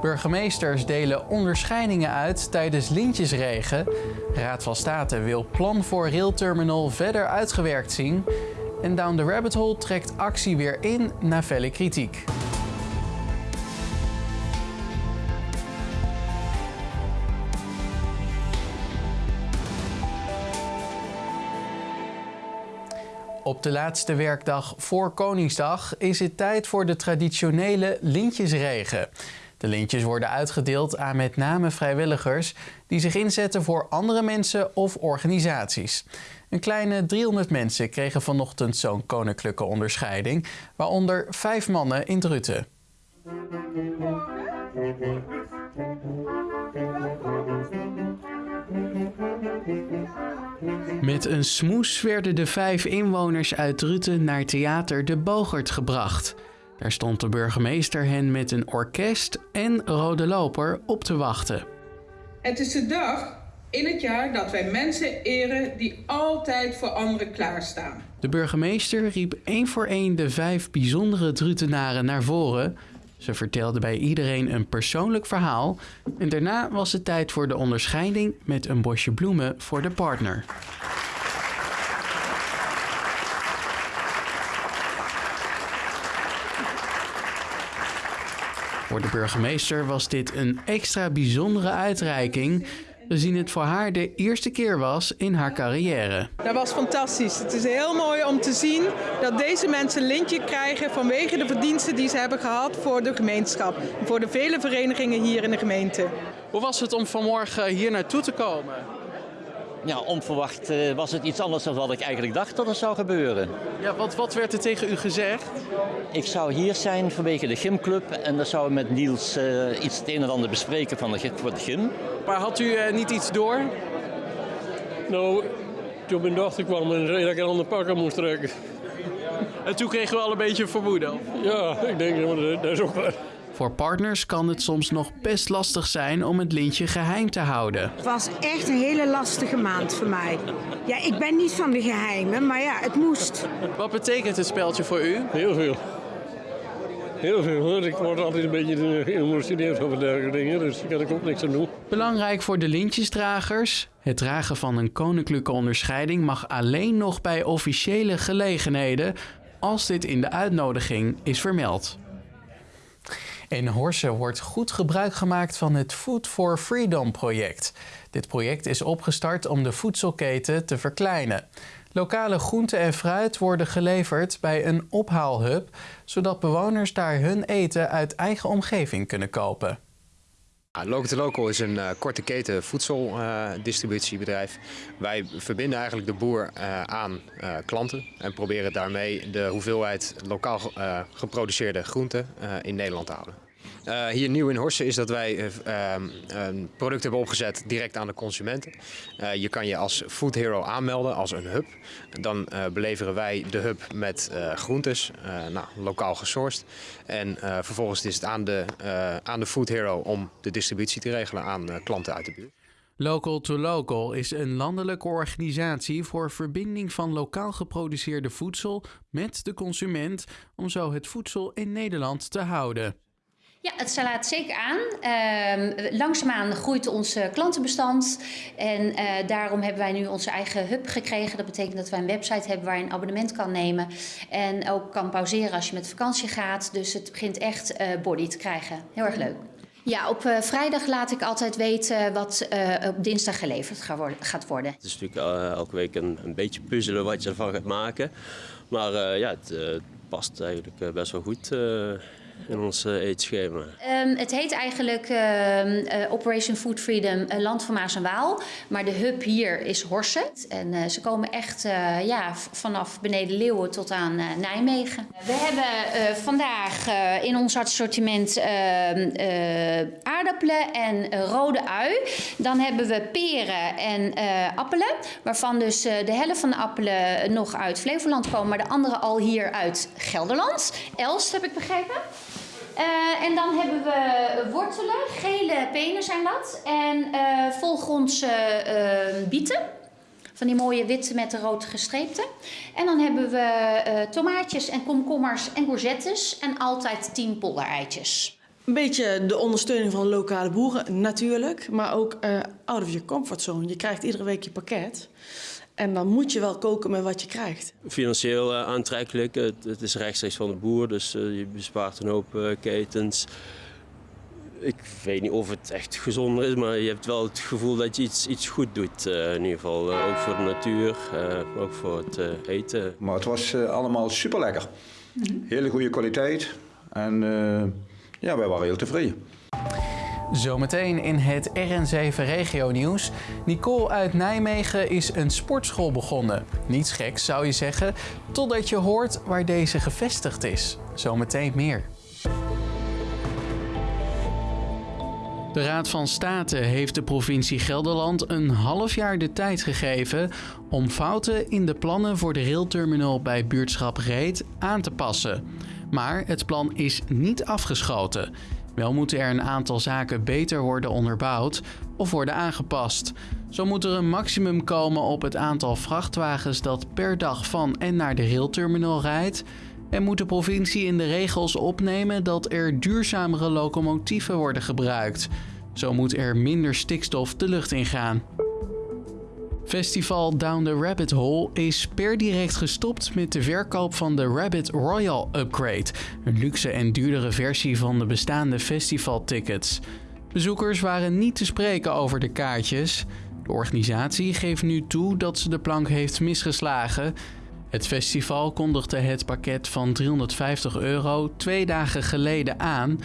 Burgemeesters delen onderscheidingen uit tijdens lintjesregen. Raad van State wil plan voor railterminal verder uitgewerkt zien. En Down the Rabbit Hole trekt actie weer in na felle kritiek. Op de laatste werkdag voor Koningsdag is het tijd voor de traditionele lintjesregen. De lintjes worden uitgedeeld aan met name vrijwilligers die zich inzetten voor andere mensen of organisaties. Een kleine 300 mensen kregen vanochtend zo'n koninklijke onderscheiding, waaronder vijf mannen in Druten. Met een smoes werden de vijf inwoners uit Druten naar theater De Bogert gebracht. Daar stond de burgemeester hen met een orkest en rode loper op te wachten. Het is de dag in het jaar dat wij mensen eren die altijd voor anderen klaarstaan. De burgemeester riep één voor één de vijf bijzondere Drutenaren naar voren. Ze vertelde bij iedereen een persoonlijk verhaal en daarna was het tijd voor de onderscheiding met een bosje bloemen voor de partner. Voor de burgemeester was dit een extra bijzondere uitreiking, gezien het voor haar de eerste keer was in haar carrière. Dat was fantastisch. Het is heel mooi om te zien dat deze mensen een lintje krijgen vanwege de verdiensten die ze hebben gehad voor de gemeenschap. Voor de vele verenigingen hier in de gemeente. Hoe was het om vanmorgen hier naartoe te komen? Ja, onverwacht eh, was het iets anders dan wat ik eigenlijk dacht dat er zou gebeuren. Ja, wat, wat werd er tegen u gezegd? Ik zou hier zijn vanwege de gymclub en dan zouden we met Niels eh, iets het een en ander bespreken van de, voor de gym. Maar had u eh, niet iets door? Nou, toen mijn dochter kwam en zei dat ik een ander pak aan moest trekken. En toen kregen we al een beetje vermoeden. Ja, ik denk, dat, dat is ook waar. Voor partners kan het soms nog best lastig zijn om het lintje geheim te houden. Het was echt een hele lastige maand voor mij. Ja, ik ben niet van de geheimen, maar ja, het moest. Wat betekent het speltje voor u? Heel veel. Heel veel hoor. Ik word altijd een beetje geëmotioneerd over dergelijke dingen, dus daar kan ik ook niks aan doen. Belangrijk voor de lintjesdragers. Het dragen van een koninklijke onderscheiding mag alleen nog bij officiële gelegenheden als dit in de uitnodiging is vermeld. In Horsen wordt goed gebruik gemaakt van het Food for Freedom project. Dit project is opgestart om de voedselketen te verkleinen. Lokale groenten en fruit worden geleverd bij een ophaalhub, zodat bewoners daar hun eten uit eigen omgeving kunnen kopen. Local to Local is een eh, korte keten voedseldistributiebedrijf. Wij verbinden eigenlijk de boer eh, aan eh, klanten en proberen daarmee de hoeveelheid lokaal geproduceerde groenten in Nederland te houden. Eh, hier nieuw in Horsen is dat wij eh, ehm, een product hebben opgezet direct aan de consumenten. Eh, je kan je als Food Hero aanmelden als een hub. Dan beleveren wij de hub met groentes, nou, lokaal gesourced. En vervolgens is het aan de, aan de Food Hero om de distributie te regelen aan klanten uit de buurt. Local to Local is een landelijke organisatie voor verbinding van lokaal geproduceerde voedsel met de consument om zo het voedsel in Nederland te houden. Ja, het slaat zeker aan. Ehm langzaamaan groeit ons eh, klantenbestand. En eh, daarom hebben wij nu onze eigen hub gekregen. Dat betekent dat wij een website hebben waar je een abonnement kan nemen. En ook kan pauzeren als je met vakantie gaat. Dus het begint echt eh, body te krijgen. Heel erg leuk. Ja, op eh, vrijdag laat ik altijd weten wat eh, op dinsdag geleverd ga worden- gaat worden. Het is natuurlijk elke week een, een beetje puzzelen wat je ervan gaat maken. Maar eh, ja, het past eigenlijk best wel goed eh, in ons eh, eetschema. Ehm, het heet eigenlijk ehm, eh, Operation Food Freedom eh, Land van Maas en Waal. Maar de hub hier is Horsen. En ze komen echt ja, vanaf beneden Leeuwen tot aan Nijmegen. We hebben vandaag in ons assortiment ehm, eh, aardappelen en rode ui. Dan hebben we peren en appelen. Waarvan dus de helft van de appelen nog uit Flevoland komen. Maar de andere al hier uit Gelderland. Elst heb ik begrepen. Eh, en dan hebben we wortelen, gele penen zijn dat. En eh, volgrondse eh, bieten. Van die mooie witte met de rood gestreepte. En dan hebben we eh, tomaatjes en komkommers en courgettes. En altijd 10 poldereitjes. Een beetje de ondersteuning van lokale boeren, natuurlijk. Maar ook uh, out of your comfortzone. Je krijgt iedere week je pakket. En dan moet je wel koken met wat je krijgt. Financieel uh, aantrekkelijk. Het, het, is rechtstreeks van de boer, dus uh, je bespaart een hoop uh, ketens. Ik weet niet of het echt gezonder is, maar je hebt wel het gevoel dat je iets, iets goed doet. in ieder geval ook voor de natuur, ook voor het eten. Maar het was allemaal super lekker. Hele goede kwaliteit. En ja, wij waren heel tevreden. Zometeen in het RN7 Regio Nieuws. Nicole uit Nijmegen is een sportschool begonnen. Niets geks zou je zeggen, totdat je hoort waar deze gevestigd is. Zometeen meer. De Raad van State heeft de provincie Gelderland een half jaar de tijd gegeven om fouten in de plannen voor de railterminal bij buurtschap Reet aan te passen. Maar het plan is niet afgeschoten. Wel moeten er een aantal zaken beter worden onderbouwd of worden aangepast. Zo moet er een maximum komen op het aantal vrachtwagens dat per dag van en naar de railterminal rijdt. En moet de provincie in de regels opnemen dat er duurzamere locomotieven worden gebruikt. Zo moet er minder stikstof de lucht ingaan. Festival Down the Rabbit Hole is per direct gestopt met de verkoop van de Rabbit Royal Upgrade, een luxe en duurdere versie van de bestaande festivaltickets. Bezoekers waren niet te spreken over de kaartjes. De organisatie geeft nu toe dat ze de plank heeft misgeslagen. Het festival kondigde het pakket van 350 euro twee dagen geleden aan.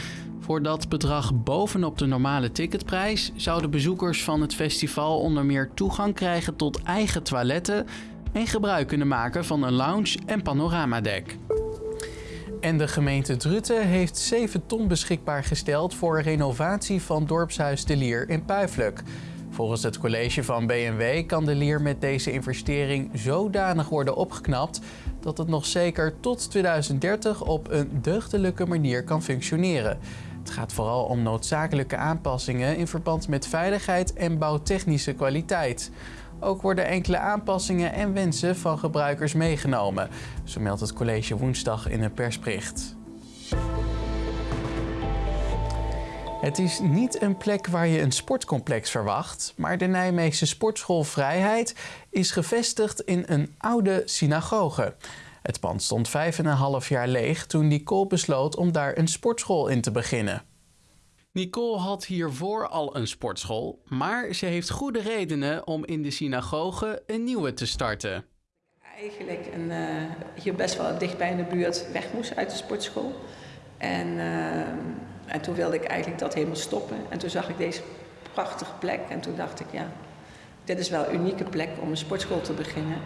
Voor dat bedrag bovenop de normale ticketprijs zouden bezoekers van het festival onder meer toegang krijgen tot eigen toiletten en gebruik kunnen maken van een lounge en panoramadek. En de gemeente Druten heeft 7 ton beschikbaar gesteld voor renovatie van dorpshuis De Lier in Puiflijk. Volgens het college van BMW kan De Lier met deze investering zodanig worden opgeknapt dat het nog zeker tot 2030 op een deugdelijke manier kan functioneren. Het gaat vooral om noodzakelijke aanpassingen in verband met veiligheid en bouwtechnische kwaliteit. Ook worden enkele aanpassingen en wensen van gebruikers meegenomen, zo meldt het college woensdag in een persbericht. Het is niet een plek waar je een sportcomplex verwacht, maar de Nijmeegse Sportschool Vrijheid is gevestigd in een oude synagoge. Het pand stond vijf en een half jaar leeg toen Nicole besloot om daar een sportschool in te beginnen. Nicole had hiervoor al een sportschool, maar ze heeft goede redenen om in de synagoge een nieuwe te starten. Eigenlijk een, uh, hier best wel dichtbij in de buurt weg moest uit de sportschool. En, uh, en toen wilde ik eigenlijk dat helemaal stoppen. En toen zag ik deze prachtige plek en toen dacht ik, ja, dit is wel een unieke plek om een sportschool te beginnen.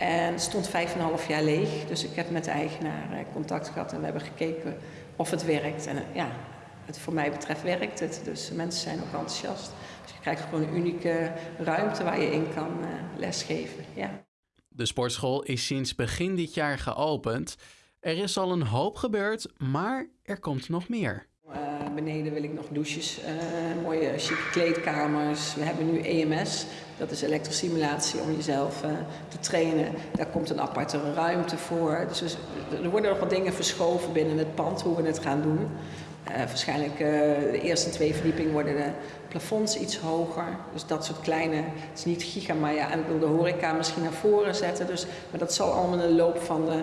En stond vijf en een half jaar leeg. Dus ik heb met de eigenaar eh, contact gehad en we hebben gekeken of het werkt. En ja, het voor mij betreft werkt het. Dus mensen zijn ook enthousiast. Dus je krijgt gewoon een unieke ruimte waar je in kan uh, lesgeven. Ja. De sportschool is sinds begin dit jaar geopend. Er is al een hoop gebeurd, maar er komt nog meer. Uh, beneden wil ik nog douches, uh, mooie chique kleedkamers. We hebben nu EMS, dat is elektrosimulatie om jezelf uh, te trainen. Daar komt een aparte ruimte voor. Dus er worden nog wat dingen verschoven binnen het pand, hoe we het gaan doen. waarschijnlijk de eerste twee verdiepingen worden de plafonds iets hoger. Dus dat soort kleine, het is niet giga, maar ja, en ik wil de horeca misschien naar voren zetten. Dus, maar dat zal allemaal in de loop van de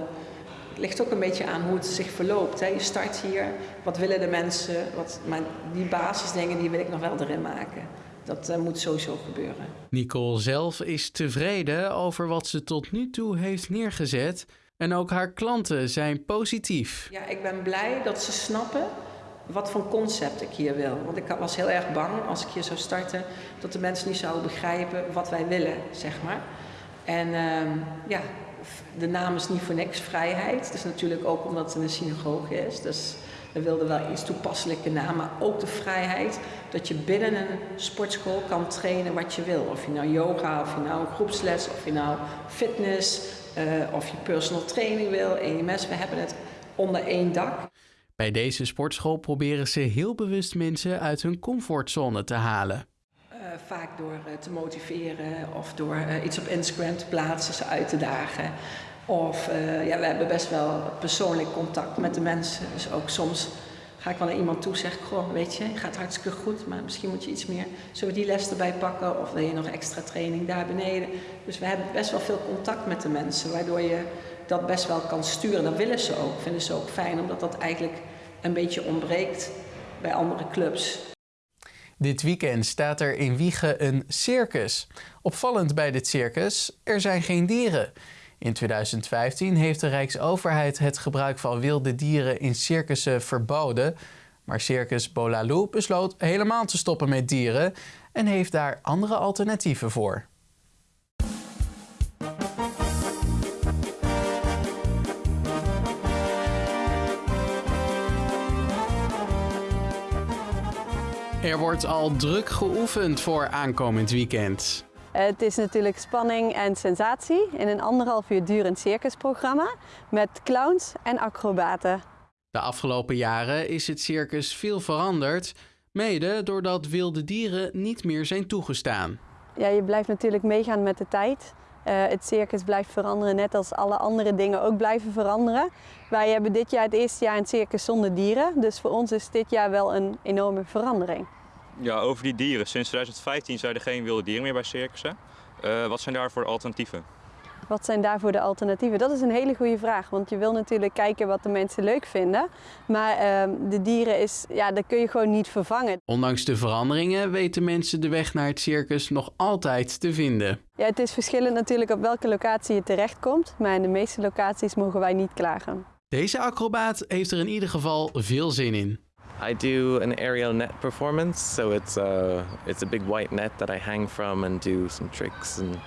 ligt ook een beetje aan hoe het zich verloopt. Hè. Je start hier, wat willen de mensen? Wat, maar die basisdingen die wil ik nog wel erin maken. Dat uh, moet sowieso gebeuren. Nicole zelf is tevreden over wat ze tot nu toe heeft neergezet. En ook haar klanten zijn positief. Ja, ik ben blij dat ze snappen wat voor concept ik hier wil. Want ik was heel erg bang als ik hier zou starten dat de mensen niet zouden begrijpen wat wij willen, zeg maar. En uh, ja, de naam is niet voor niks vrijheid. Is natuurlijk ook omdat het een synagoge is. Dus we wilden wel iets toepasselijke naam, maar ook de vrijheid dat je binnen een sportschool kan trainen wat je wil. Of je nou yoga, of je nou groepsles, of je nou fitness, uh, of je personal training wil, EMS. We hebben het onder één dak. Bij deze sportschool proberen ze heel bewust mensen uit hun comfortzone te halen. Uh, vaak door uh, te motiveren of door uh, iets op Instagram te plaatsen, ze uit te dagen. Of ja, we hebben best wel persoonlijk contact met de mensen. Dus ook soms ga ik wel naar iemand toe, zeg ik, goh, weet je, gaat hartstikke goed, maar misschien moet je iets meer, zullen we die les erbij pakken of wil je nog extra training daar beneden? Dus we hebben best wel veel contact met de mensen, waardoor je dat best wel kan sturen. Dat willen ze ook, vinden ze ook fijn, omdat dat eigenlijk een beetje ontbreekt bij andere clubs. Dit weekend staat er in Wiegen een circus. Opvallend bij dit circus, er zijn geen dieren. In 2015 heeft de Rijksoverheid het gebruik van wilde dieren in circussen verboden. Maar Circus Bolaloo besloot helemaal te stoppen met dieren en heeft daar andere alternatieven voor. Er wordt al druk geoefend voor aankomend weekend. Het is natuurlijk spanning en sensatie in een anderhalf uur durend circusprogramma met clowns en acrobaten. De afgelopen jaren is het circus veel veranderd, mede doordat wilde dieren niet meer zijn toegestaan. Ja, je blijft natuurlijk meegaan met de tijd. Uh, het circus blijft veranderen, net als alle andere dingen ook blijven veranderen. Wij hebben dit jaar het eerste jaar een circus zonder dieren, dus voor ons is dit jaar wel een enorme verandering. Ja, over die dieren. Sinds 2015 zijn er geen wilde dieren meer bij circussen. Uh, wat zijn daarvoor de alternatieven? Wat zijn daarvoor de alternatieven? Dat is een hele goede vraag, want je wil natuurlijk kijken wat de mensen leuk vinden. Maar uh, de dieren, is, ja, dat kun je gewoon niet vervangen. Ondanks de veranderingen weten mensen de weg naar het circus nog altijd te vinden. Ja, het is verschillend natuurlijk op welke locatie je terechtkomt, maar in de meeste locaties mogen wij niet klagen. Deze acrobaat heeft er in ieder geval veel zin in. I do an aerial net performance, so it's uh, it's a big white net that I hang from and do some tricks and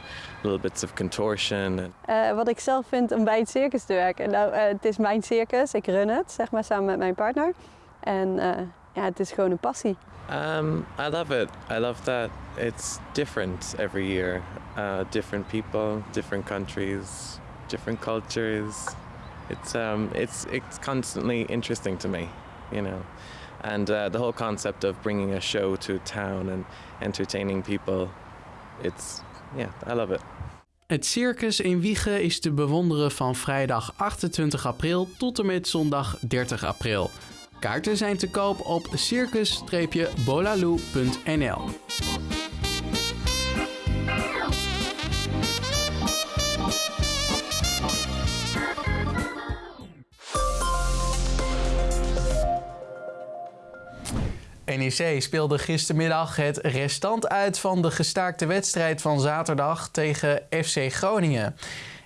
little bits of contortion. Uh, wat ik zelf vind om bij het circus te werken. Nou, uh, het is mijn circus, ik run het, zeg maar, samen met mijn partner. En uh, ja, het is gewoon een passie. Um, I love it. I love that it's different every year. Uh, different people, different countries, different cultures. It's um, it's it's constantly interesting to me, you know. And uh, the whole concept of bringing a show to town and entertaining people, it's, yeah, I love it. Het circus in Wiegen is te bewonderen van vrijdag 28 april tot en met zondag 30 april. Kaarten zijn te koop op circus-bolaloo.nl. NEC speelde gistermiddag het restant uit van de gestaakte wedstrijd van zaterdag tegen FC Groningen.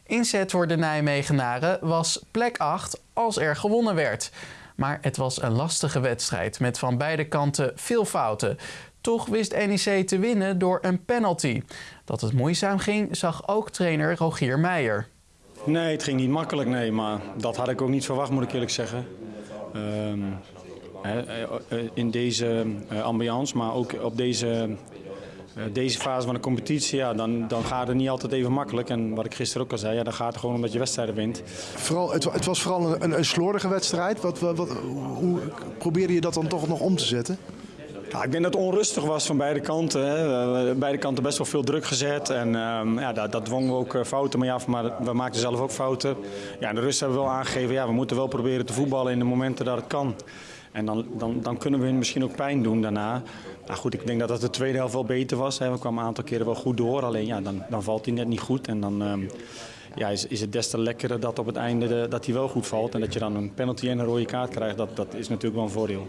Inzet voor de Nijmegenaren was plek 8 als er gewonnen werd. Maar het was een lastige wedstrijd met van beide kanten veel fouten. Toch wist NEC te winnen door een penalty. Dat het moeizaam ging, zag ook trainer Rogier Meijer. Nee, het ging niet makkelijk, nee, maar dat had ik ook niet verwacht, moet ik eerlijk zeggen. Um, in deze ambiance, maar ook op deze, deze fase van de competitie, ja, dan, dan gaat het niet altijd even makkelijk. En wat ik gisteren ook al zei, ja, dan gaat het gewoon omdat je wedstrijden wint. Vooral, het, het was vooral een, een slordige wedstrijd. Wat, wat, hoe probeerde je dat dan toch nog om te zetten? Ja, ik denk dat het onrustig was van beide kanten. Hè. Beide kanten best wel veel druk gezet. En uh, ja, dat, dat dwongen we ook fouten maar we maakten zelf ook fouten. Ja, de rust hebben we wel aangegeven, ja, we moeten wel proberen te voetballen in de momenten dat het kan. En dan, dan, dan kunnen we hun misschien ook pijn doen daarna. Nou goed, ik denk dat dat de tweede helft wel beter was. Hè. We kwamen een aantal keren wel goed door. Alleen ja, dan, dan valt hij net niet goed. En dan um, ja, is, is het des te lekkerder dat op het einde de, dat hij wel goed valt. En dat je dan een penalty en een rode kaart krijgt. Dat, dat is natuurlijk wel een voordeel.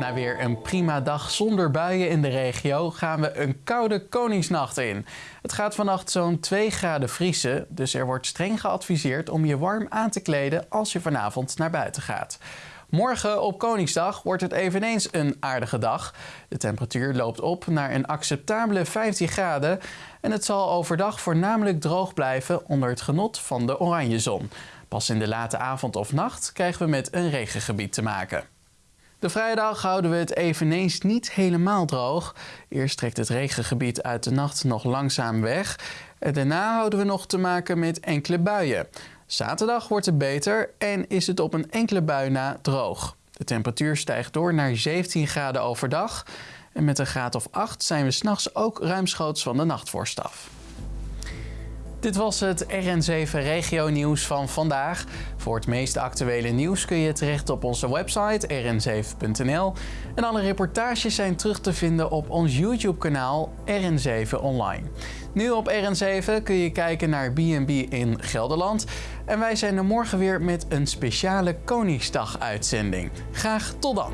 Na weer een prima dag zonder buien in de regio gaan we een koude Koningsnacht in. Het gaat vannacht zo'n 2 graden vriezen, dus er wordt streng geadviseerd om je warm aan te kleden als je vanavond naar buiten gaat. Morgen op Koningsdag wordt het eveneens een aardige dag. De temperatuur loopt op naar een acceptabele 15 graden en het zal overdag voornamelijk droog blijven onder het genot van de oranje zon. Pas in de late avond of nacht krijgen we met een regengebied te maken. De vrijdag houden we het eveneens niet helemaal droog. Eerst trekt het regengebied uit de nacht nog langzaam weg. Daarna houden we nog te maken met enkele buien. Zaterdag wordt het beter en is het op een enkele bui na droog. De temperatuur stijgt door naar 17 graden overdag. En met een graad of 8 zijn we s'nachts ook ruimschoots van de nachtvorst af. Dit was het RN7 Regio Nieuws van vandaag. Voor het meest actuele nieuws kun je terecht op onze website rn7.nl. En alle reportages zijn terug te vinden op ons YouTube-kanaal RN7 Online. Nu op RN7 kun je kijken naar B&B in Gelderland. En wij zijn er morgen weer met een speciale Koningsdag-uitzending. Graag tot dan!